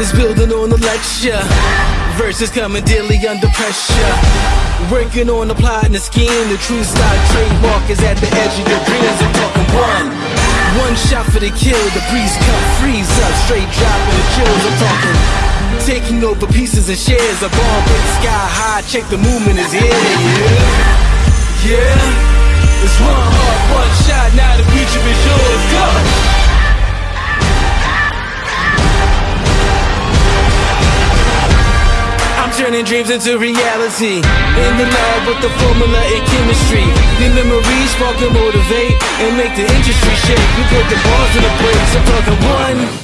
is building on the lecture. Verses coming daily under pressure. Working on the plot and the scheme. The true style trademark is at the edge of your dreams. I'm talking one. One shot for the kill. The breeze cut, freeze up. Straight dropping the chills. I'm talking. Taking over pieces and shares. A bomb hit sky high. Check the movement is here. Yeah. Turning dreams into reality. In the lab with the formula and chemistry. The memories spark and motivate and make the industry shake. We put the bars in the brakes. Talking.